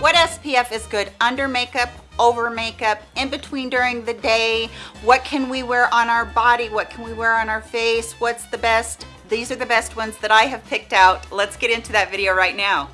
What SPF is good under makeup, over makeup, in between during the day? What can we wear on our body? What can we wear on our face? What's the best? These are the best ones that I have picked out. Let's get into that video right now.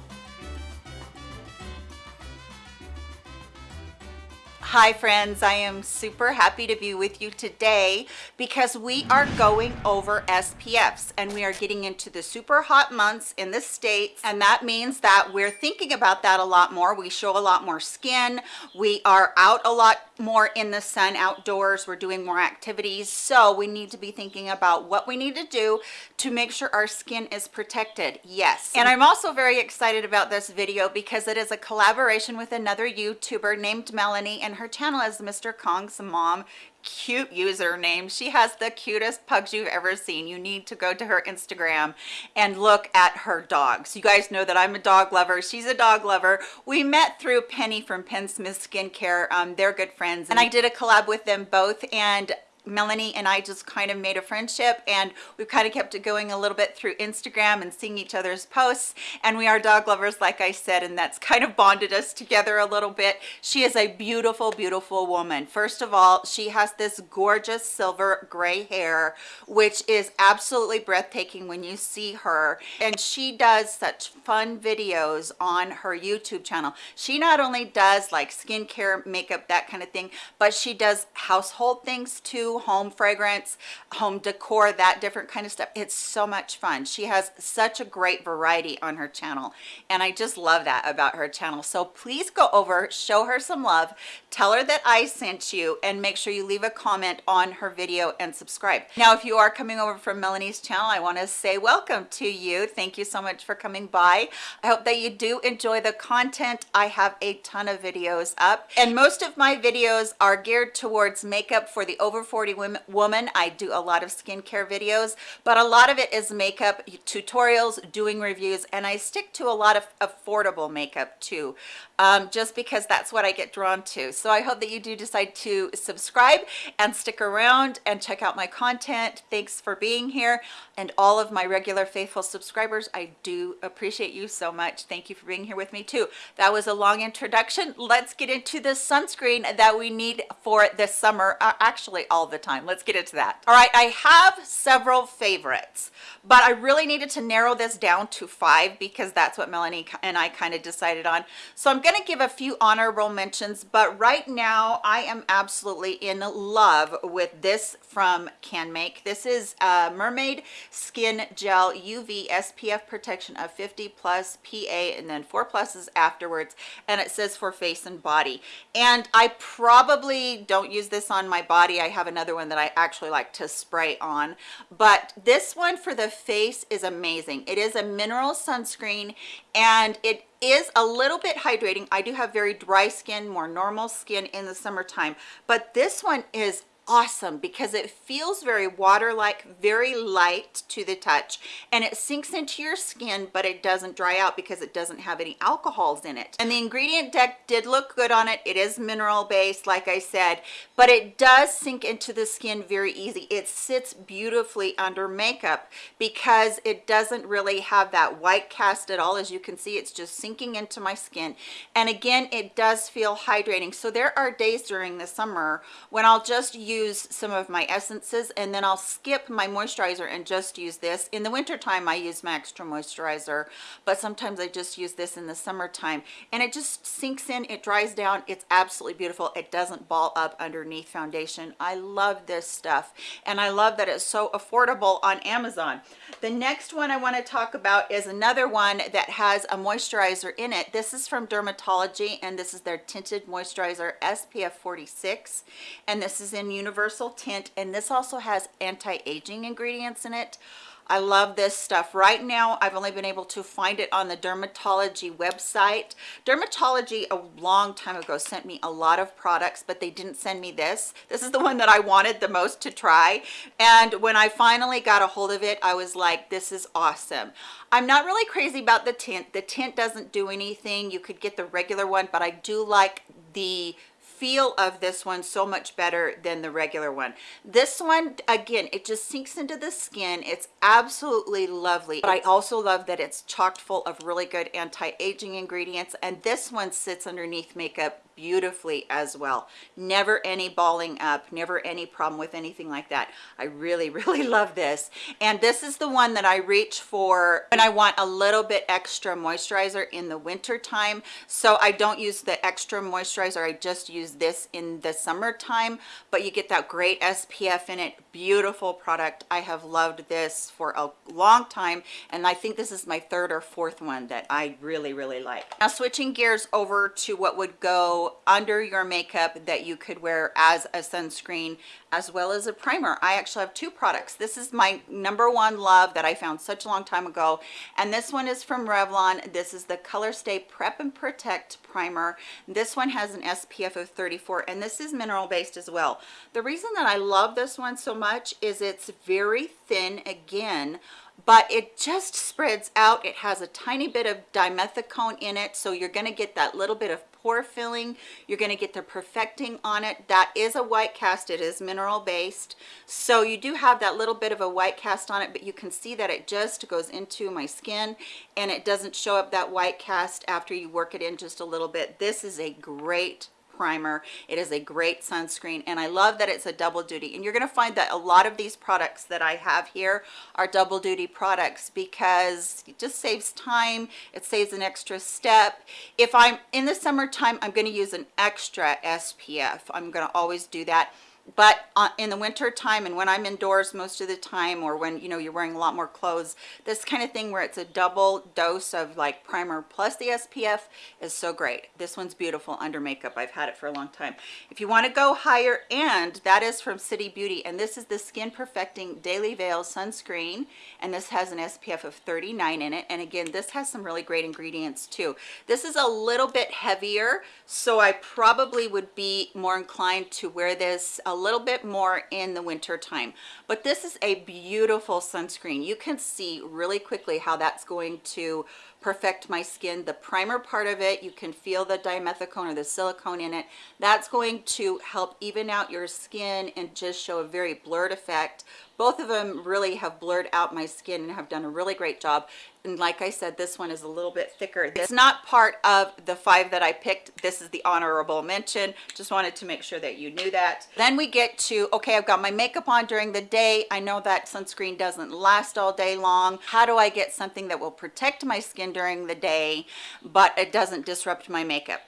Hi friends, I am super happy to be with you today because we are going over SPFs and we are getting into the super hot months in the States and that means that we're thinking about that a lot more. We show a lot more skin. We are out a lot more in the sun outdoors. We're doing more activities. So we need to be thinking about what we need to do to make sure our skin is protected. Yes. And I'm also very excited about this video because it is a collaboration with another YouTuber named Melanie and her her channel is Mr. Kong's mom. Cute username. She has the cutest pugs you've ever seen. You need to go to her instagram and look at her dogs. You guys know that i'm a dog lover. She's a dog lover. We met through penny from penn smith skincare um, they're good friends. And i did a collab with them both and Melanie and I just kind of made a friendship and we've kind of kept it going a little bit through Instagram and seeing each other's posts and we are dog lovers like I said and that's kind of bonded us together a little bit. She is a beautiful beautiful woman. First of all she has this gorgeous silver gray hair which is absolutely breathtaking when you see her and she does such fun videos on her YouTube channel. She not only does like skincare makeup that kind of thing but she does household things too home fragrance home decor that different kind of stuff. It's so much fun. She has such a great variety on her channel and i just love that about her channel. So please go over show her some love tell her that i sent you and make sure you leave a comment on her video and subscribe. Now if you are coming over from melanie's channel i want to say welcome to you. Thank you so much for coming by. I hope that you do enjoy the content. I have a ton of videos up and most of my videos are geared towards makeup for the over 40 women, woman i do a lot of skincare videos but a lot of it is makeup tutorials doing reviews and i stick to a lot of affordable makeup too um, just because that's what i get drawn to. So i hope that you do decide to subscribe and stick around and check out my content. Thanks for being here. And all of my regular faithful subscribers i do appreciate you so much. Thank you for being here with me too. That was a long introduction. Let's get into the sunscreen that we need for this summer uh, actually all the time. Let's get into that. All right i have several favorites but i really needed to narrow this down to five because that's what melanie and i kind of decided on. So i'm going to give a few honorable mentions but right now i am absolutely in love with this from canmake this is a mermaid skin gel uv spf protection of 50 plus pa and then four pluses afterwards and it says for face and body. And i probably don't use this on my body. I have another one that I actually like to spray on but this one for the face is amazing. It is a mineral sunscreen and it is a little bit hydrating. I do have very dry skin more normal skin in the summertime. But this one is awesome because it feels very water-like very light to the touch and it sinks into your skin but it doesn't dry out because it doesn't have any alcohols in it. And the ingredient deck did look good on it. It is mineral based like i said but it does sink into the skin very easy. It sits beautifully under makeup because it doesn't really have that white cast at all. As you can see it's just sinking into my skin. And again it does feel hydrating. So there are days during the summer when i'll just use use some of my essences and then I'll skip my moisturizer and just use this. In the winter time, I use my extra moisturizer, but sometimes I just use this in the summertime and it just sinks in, it dries down. It's absolutely beautiful. It doesn't ball up underneath foundation. I love this stuff and I love that it's so affordable on Amazon. The next one I want to talk about is another one that has a moisturizer in it. This is from Dermatology and this is their tinted moisturizer SPF 46 and this is in universal tint and this also has anti-aging ingredients in it. I love this stuff. Right now I've only been able to find it on the dermatology website. Dermatology a long time ago sent me a lot of products but they didn't send me this. This is the one that I wanted the most to try and when I finally got a hold of it I was like this is awesome. I'm not really crazy about the tint. The tint doesn't do anything. You could get the regular one but I do like the feel of this one so much better than the regular one. This one again it just sinks into the skin. It's absolutely lovely but i also love that it's chocked full of really good anti-aging ingredients and this one sits underneath makeup beautifully as well. Never any balling up never any problem with anything like that. I really really love this. And this is the one that i reach for when i want a little bit extra moisturizer in the winter time so i don't use the extra moisturizer i just use this in the summertime but you get that great spf in it. Beautiful product. I have loved this for a long time and i think this is my third or fourth one that i really really like. Now switching gears over to what would go under your makeup that you could wear as a sunscreen as well as a primer. I actually have two products. This is my number one love that i found such a long time ago and this one is from revlon. This is the color stay prep and protect primer. This one has an spf of 34 and this is mineral based as well. The reason that i love this one so much is it's very thin again but it just spreads out. It has a tiny bit of dimethicone in it so you're going to get that little bit of pore filling. You're going to get the perfecting on it. That is a white cast. It is mineral based so you do have that little bit of a white cast on it but you can see that it just goes into my skin and it doesn't show up that white cast after you work it in just a little bit. This is a great primer. It is a great sunscreen and i love that it's a double duty. And you're going to find that a lot of these products that i have here are double duty products because it just saves time it saves an extra step. If i'm in the summertime i'm going to use an extra spf i'm going to always do that but uh, in the winter time and when i'm indoors most of the time or when you know you're wearing a lot more clothes this kind of thing where it's a double dose of like primer plus the spf is so great. This one's beautiful under makeup. I've had it for a long time. If you want to go higher and that is from city beauty and this is the skin perfecting daily veil sunscreen and this has an spf of 39 in it and again this has some really great ingredients too. This is a little bit heavier so i probably would be more inclined to wear this a little bit more in the winter time. But this is a beautiful sunscreen. You can see really quickly how that's going to perfect my skin. The primer part of it you can feel the dimethicone or the silicone in it. That's going to help even out your skin and just show a very blurred effect. Both of them really have blurred out my skin and have done a really great job and like i said this one is a little bit thicker. It's not part of the five that i picked. This is the honorable mention. Just wanted to make sure that you knew that. Then we get to okay i've got my makeup on during the day. I know that sunscreen doesn't last all day long. How do i get something that will protect my skin during the day but it doesn't disrupt my makeup?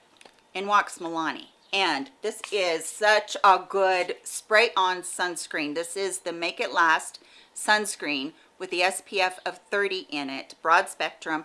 In walks milani. And this is such a good spray on sunscreen. This is the make it last sunscreen with the spf of 30 in it broad spectrum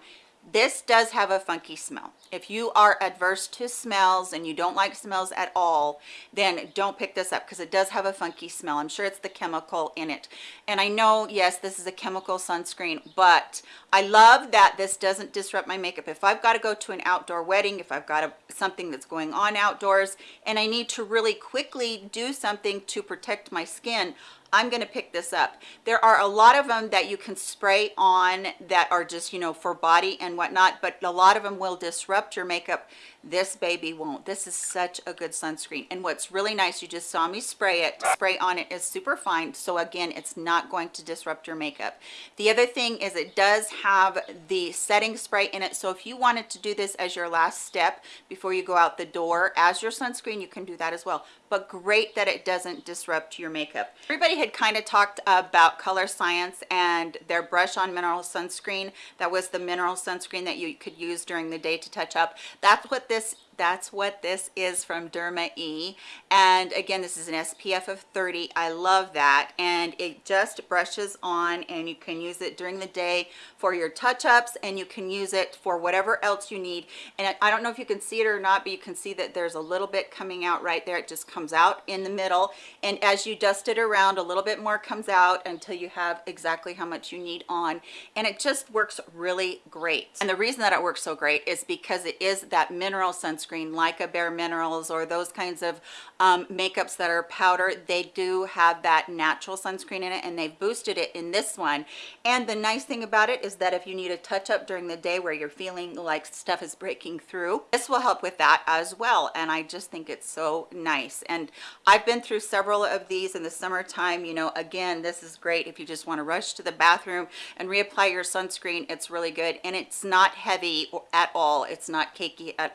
this does have a funky smell. If you are adverse to smells and you don't like smells at all then don't pick this up because it does have a funky smell. I'm sure it's the chemical in it. And i know yes this is a chemical sunscreen but i love that this doesn't disrupt my makeup. If i've got to go to an outdoor wedding if i've got a, something that's going on outdoors and i need to really quickly do something to protect my skin I'm going to pick this up. There are a lot of them that you can spray on that are just, you know, for body and whatnot, but a lot of them will disrupt your makeup this baby won't. This is such a good sunscreen. And what's really nice you just saw me spray it. Spray on it is super fine. So again it's not going to disrupt your makeup. The other thing is it does have the setting spray in it. So if you wanted to do this as your last step before you go out the door as your sunscreen you can do that as well. But great that it doesn't disrupt your makeup. Everybody had kind of talked about Colorescience and their brush on mineral sunscreen. That was the mineral sunscreen that you could use during the day to touch up. That's what this that's what this is from Derma E. And again, this is an SPF of 30. I love that. And it just brushes on and you can use it during the day for your touch-ups and you can use it for whatever else you need. And I don't know if you can see it or not, but you can see that there's a little bit coming out right there. It just comes out in the middle. And as you dust it around, a little bit more comes out until you have exactly how much you need on. And it just works really great. And the reason that it works so great is because it is that mineral sunscreen sunscreen like a Bare Minerals or those kinds of um, makeups that are powder, they do have that natural sunscreen in it and they've boosted it in this one. And the nice thing about it is that if you need a touch up during the day where you're feeling like stuff is breaking through, this will help with that as well. And I just think it's so nice. And I've been through several of these in the summertime. You know, again, this is great if you just want to rush to the bathroom and reapply your sunscreen. It's really good. And it's not heavy at all. It's not cakey at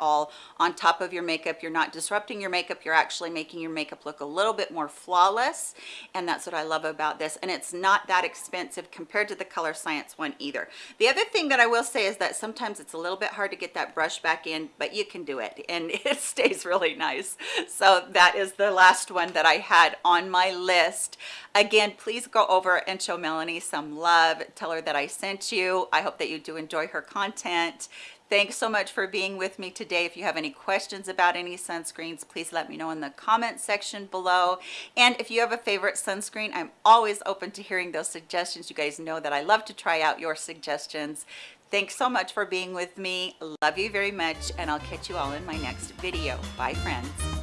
on top of your makeup. You're not disrupting your makeup. You're actually making your makeup look a little bit more flawless. And that's what I love about this. And it's not that expensive compared to the Colorescience one either. The other thing that I will say is that sometimes it's a little bit hard to get that brush back in, but you can do it and it stays really nice. So that is the last one that I had on my list. Again, please go over and show Melanie some love. Tell her that I sent you. I hope that you do enjoy her content. Thanks so much for being with me today. If you have any questions about any sunscreens, please let me know in the comment section below. And if you have a favorite sunscreen, I'm always open to hearing those suggestions. You guys know that I love to try out your suggestions. Thanks so much for being with me. Love you very much, and I'll catch you all in my next video. Bye, friends.